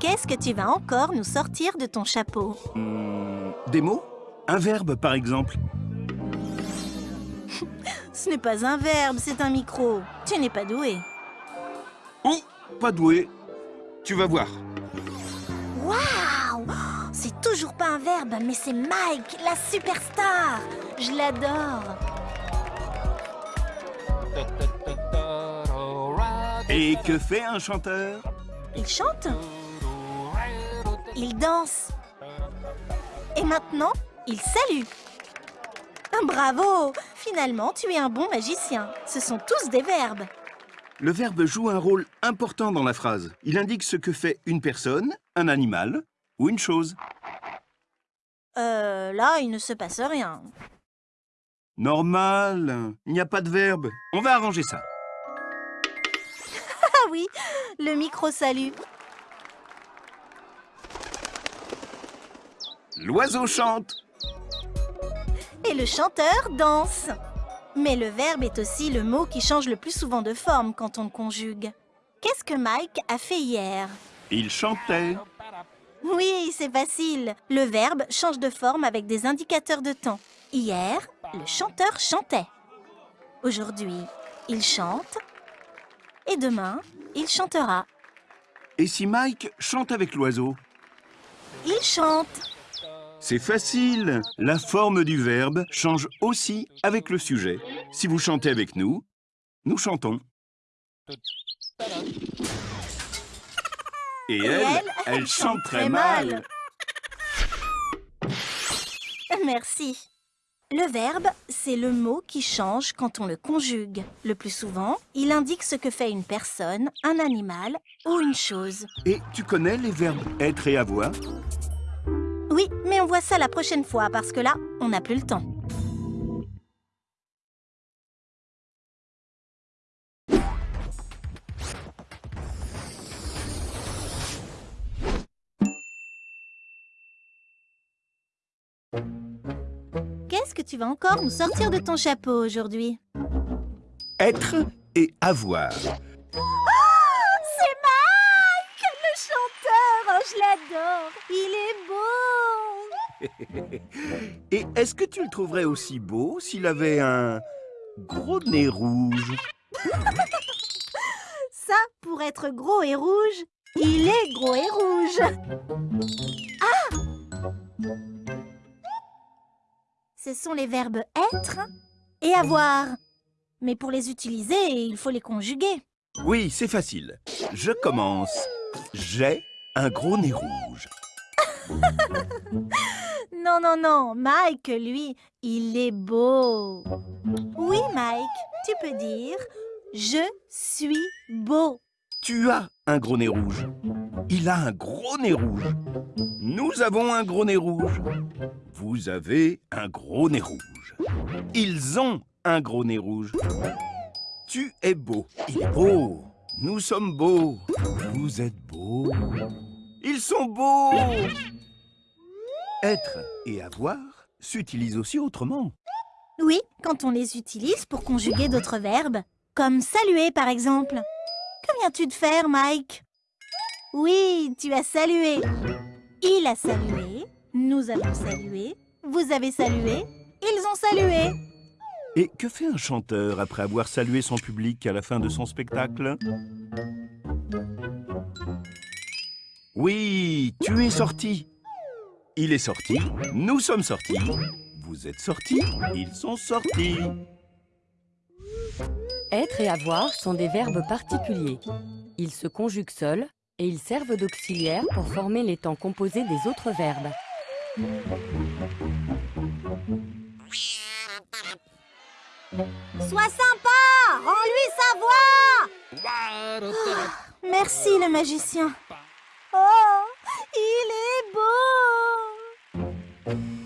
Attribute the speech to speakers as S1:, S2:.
S1: Qu'est-ce que tu vas encore nous sortir de ton chapeau
S2: Hmm, des mots? Un verbe, par exemple.
S1: Ce n'est pas un verbe, c'est un micro. Tu n'es pas doué.
S2: Ou pas doué. Tu vas voir.
S1: Waouh C'est toujours pas un verbe, mais c'est Mike, la superstar Je l'adore
S2: Et que fait un chanteur?
S1: Il chante? Il danse Et maintenant, il salue Bravo Finalement, tu es un bon magicien. Ce sont tous des verbes.
S2: Le verbe joue un rôle important dans la phrase. Il indique ce que fait une personne, un animal ou une chose.
S1: Euh, là, il ne se passe rien.
S2: Normal, il n'y a pas de verbe. On va arranger ça.
S1: Ah oui, le micro
S2: L'oiseau chante.
S1: Et le chanteur danse. Mais le verbe est aussi le mot qui change le plus souvent de forme quand on le conjugue. Qu'est-ce que Mike a fait hier?
S2: Il chantait.
S1: Oui, c'est facile. Le verbe change de forme avec des indicateurs de temps. Hier, le chanteur chantait. Aujourd'hui, il chante. Et demain, il chantera.
S2: Et si Mike chante avec l'oiseau?
S1: Il chante.
S2: C'est facile. La forme du verbe change aussi avec le sujet. Si vous chantez avec nous, nous chantons. Et elle, elle, chante très mal.
S1: Merci. Le verbe, c'est le mot qui change quand on le conjugue. Le plus souvent, il indique ce que fait une personne, un animal ou une chose.
S2: Et tu connais les verbes être et avoir?
S1: Mais on voit ça la prochaine fois parce que là, on n'a plus le temps. Qu'est-ce que tu vas encore nous sortir de ton chapeau aujourd'hui?
S2: Être et avoir.
S1: Oh, c'est Mike Le chanteur Oh, je l'adore Il est beau
S2: Et est-ce que tu le trouverais aussi beau s'il avait un gros nez rouge?
S1: Ça, pour être gros et rouge, il est gros et rouge Ah Ce sont les verbes être et avoir. Mais pour les utiliser, il faut les conjuguer.
S2: Oui, c'est facile. Je commence. J'ai un gros nez rouge.
S1: Non, non, non, Mike, lui, il est beau. Oui, Mike, tu peux dire « Je suis beau
S2: Tu as un gros nez rouge. Il a un gros nez rouge. Nous avons un gros nez rouge. Vous avez un gros nez rouge. Ils ont un gros nez rouge. Tu es beau. Il est beau. Nous sommes beaux. Vous êtes beaux. Ils sont beaux. Être et avoir s'utilisent aussi autrement. ».
S1: Oui, quand on les utilise pour conjuguer d'autres verbes, comme saluer par exemple. Que viens-tu de faire, Mike? Oui, tu as salué. Il a salué, nous avons salué, vous avez salué, ils ont salué.
S2: Et que fait un chanteur après avoir salué son public à la fin de son spectacle? Oui, tu es sorti. Il est sorti, nous sommes sortis. Vous êtes sortis, ils sont sortis.
S3: Être et avoir sont des verbes particuliers. Ils se conjuguent seuls et ils servent d'auxiliaire pour former les temps composés des autres verbes.
S1: Sois sympa Rends-lui sa voix Merci le magicien Thank you.